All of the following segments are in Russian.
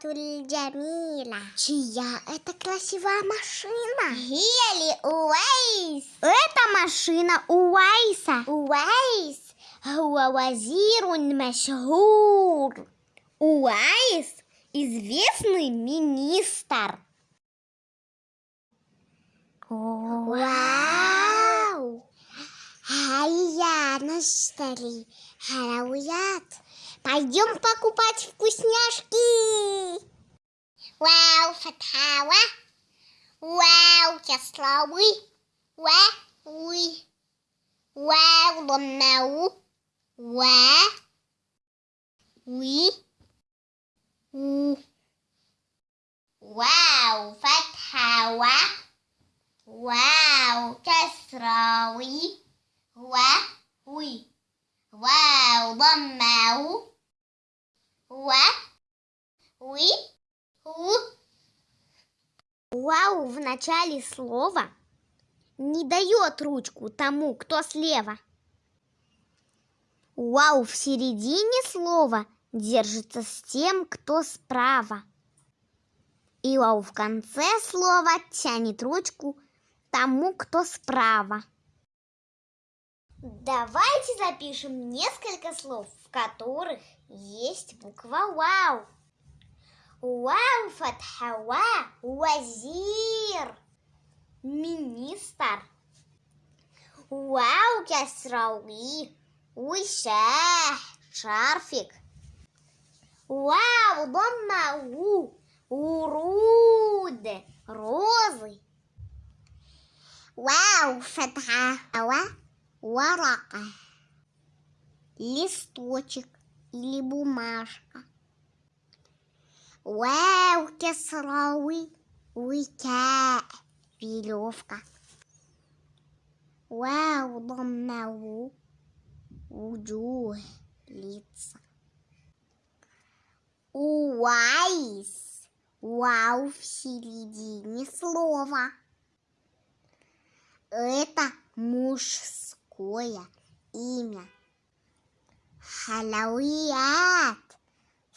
сайяратуль джамила. Чья это красивая машина? Хели Уэйс. Это машина Уайса. Уэйс. هو وزير مشهور. Уайс – известный министр. Вау! Хайя, наштали. Халауят. Пойдем покупать вкусняшки. Katawa. Wow, Kaslawi. Wow, we. Wow, the mow. Wow. We. Wow, Fatawa. Wow, Kaslawi. Wow, we. Wow, the mow. Wow. We. Ooh. Вау в начале слова не дает ручку тому, кто слева. Вау в середине слова держится с тем, кто справа. И вау в конце слова тянет ручку тому, кто справа. Давайте запишем несколько слов, в которых есть буква вау. Вау фатхава вазир министр. Вау касрауи وشاح شارفك واو ضمة و ورود روزي واو فتحة و ورقة листочек или бумажка. Вау, кесровый, уйка, веревка. Вау, домнау, وجوه лица. Уайс. Вау в середине слова. Это мужское имя. Халауиат.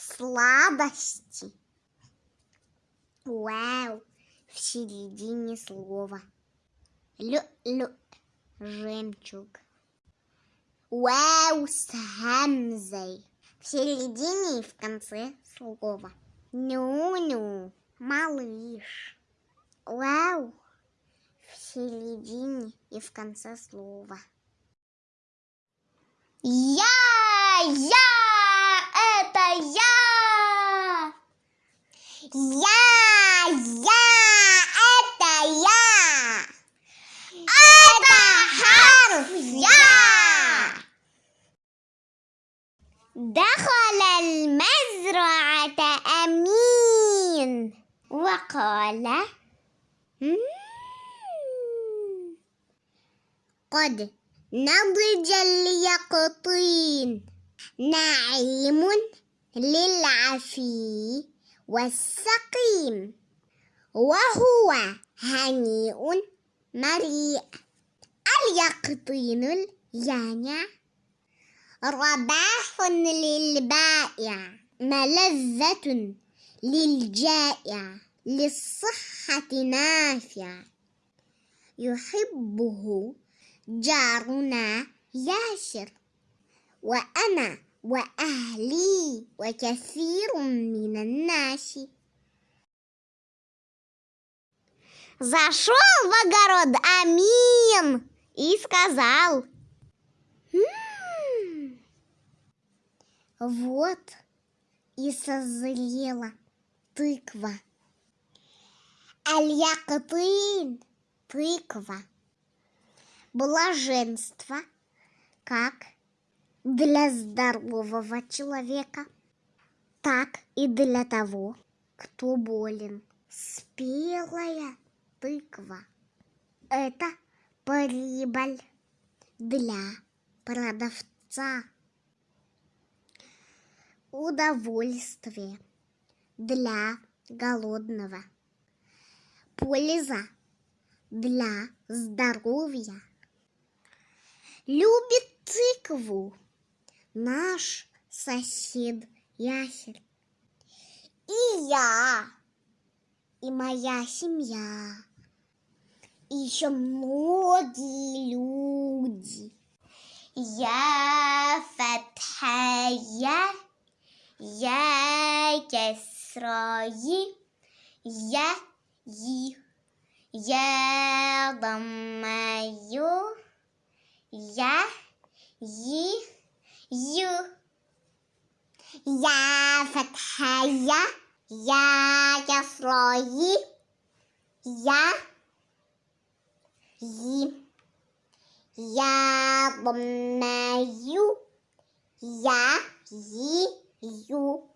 Сладости. Вау в середине слова. Лю-лю. Жемчуг. Вау с хамзой. В середине и в конце слова. Ню-ню, малыш. Вау в середине и в конце слова. Я, я, يا. يا يا أتى يا. أتى حرف يا. دخل المزرعة أمين. وقال قد نضج اليقطين. نعيم للعفي والسقيم وهو هنيء مريء. اليقطين اليانع رباح للبائع ملذة للجائع للصحة نافع. يحبه جارنا ياسر وأنا وأهلي وكثير من الناس Зашел в огород Амин и сказал «М, Вот и созрела тыква. Аль-Якытын – тыква. Блаженство, как для здорового человека, так и для того, кто болен. Спелая тыква – это прибыль для продавца. Удовольствие для голодного. Польза для здоровья. Любит тыкву наш сосед ясель. И я, и моя семья, и еще многие люди. Я Фатхая, я Кесрои я И, я Дамаю, я И ю. Я фатха я, я я слои, я и. Я ломаю, я и Ю.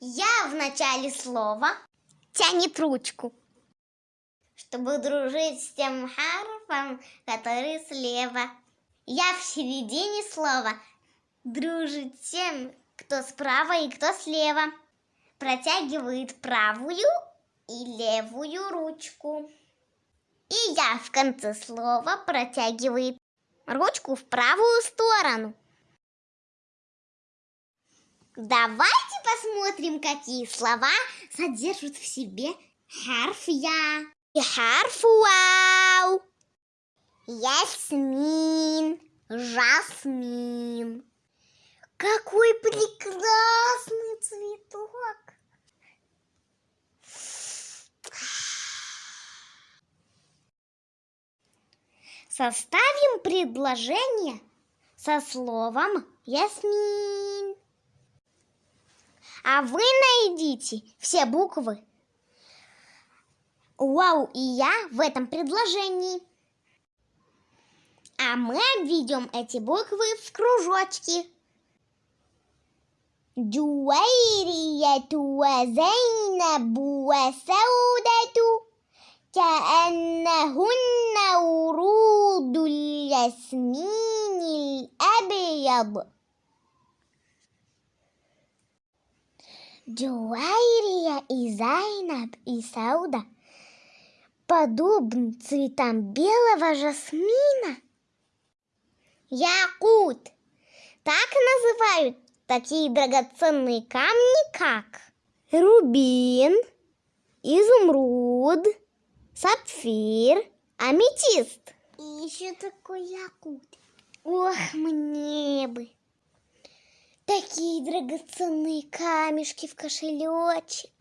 Я в начале слова тянет ручку, чтобы дружить с тем харфом, который слева. Я в середине слова дружит тем, кто справа и кто слева. Протягивает правую и левую ручку. И я в конце слова протягивает ручку в правую сторону. Давайте посмотрим, какие слова содержат в себе харф «я» и харф «вау». Ясмин, жасмин. Какой прекрасный цветок! Составим предложение со словом «ясмин». А вы найдите все буквы «Вау» и «Я» в этом предложении. А мы обведем эти буквы в кружочки. جويرية وزينب وسودة كأنهن ورود الياسمين الأبيض Джуайрия и Зайнаб и Сауда подобны цветам белого жасмина. Якут. Так называют такие драгоценные камни, как рубин, изумруд, сапфир, аметист. И еще такой якут. Ох, мне бы. Такие драгоценные камешки в кошелечек.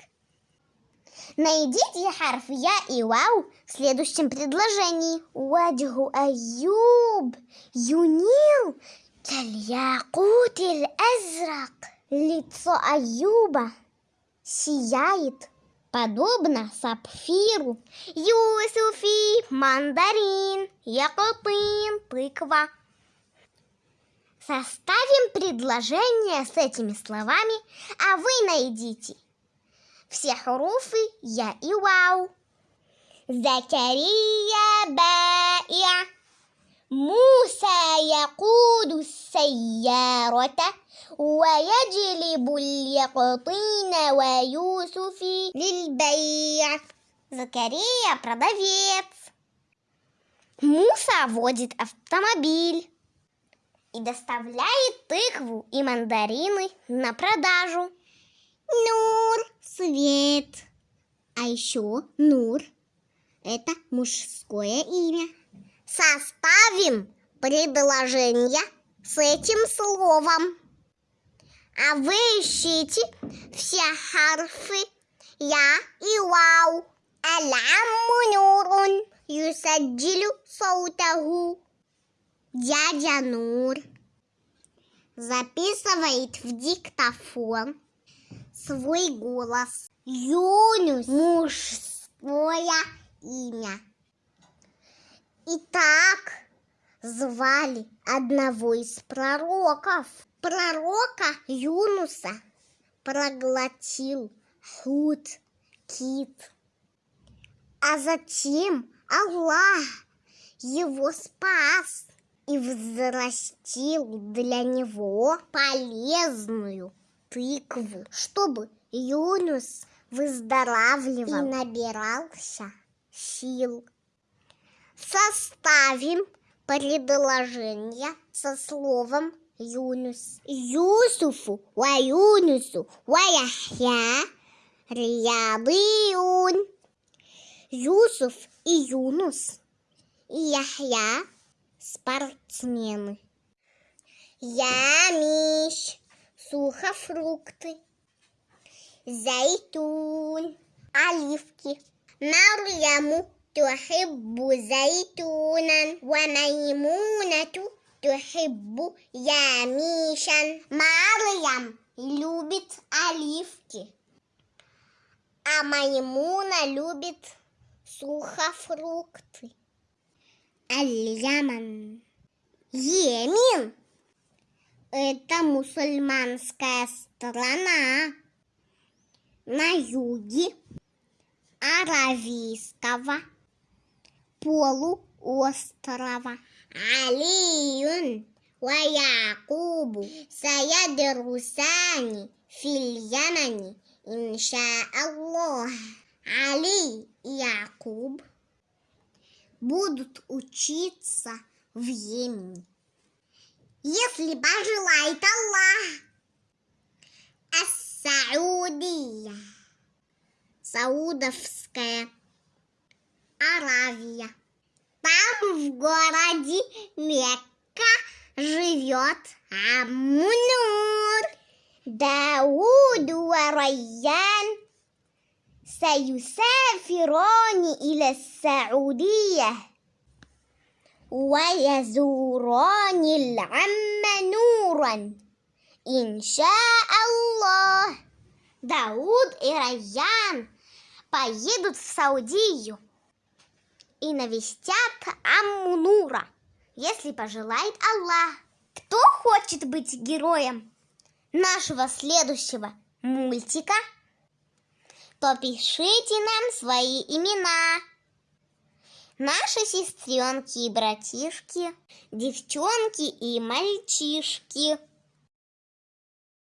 Найдите харф «я» и «вау» в следующем предложении. Ваджгу Аюб юнил кальякут азрак. Лицо Аюба сияет, подобно сапфиру. Юсуфи, мандарин, якутин, тыква. Составим предложение с этими словами, а вы найдите все хуруфы «я» и «вау». Закария баиа موسى يقود السيارة ويجلب اليقطين ويوسف للبيع Закария – продавец. Муса водит автомобиль и доставляет тыкву и мандарины на продажу. Нур – свет. А еще Нур – это мужское имя. Составим предложение с этим словом. А вы ищите все харфы «я» и «вау». Алямму нурун юсаджилю саутаху. Дядя Нур записывает в диктофон свой голос. Юнус – мужское имя. Итак, звали одного из пророков. Пророка Юнуса проглотил худ, кит. А затем Аллах его спас и взрастил для него полезную тыкву, чтобы Юнус выздоравливал и набирался сил. Составим предложение со словом Юнус. Юсуфу ва Юнусу ва Яхья рядын. Юсуф и Юнус и Яхья спортсмены. Ямиш. сухофрукты. Зайтун оливки. Марьяму تحب زيتونا وميمونة تحب ямишан. Марьям любит оливки, а Маймуна любит сухофрукты. Аль-Яман. Йемен – это мусульманская страна на юге Аравийского полуострова. Алиюн ويعقوب سيدرسان في اليمن إن شاء الله Али и Якуб будут учиться в Йемене. Если пожелает Аллах. Ас-Саудия. Саудовская Аравия. Там в городе Мекка живет Амунур. Дауд Райян سيسافران إلى السعودية ويزوران العم نورا إن شاء الله Дауд и Райян поедут в Саудию и навестят Амму Нура, если пожелает Аллах. Кто хочет быть героем нашего следующего мультика? то пишите нам свои имена. Наши сестренки и братишки, девчонки и мальчишки.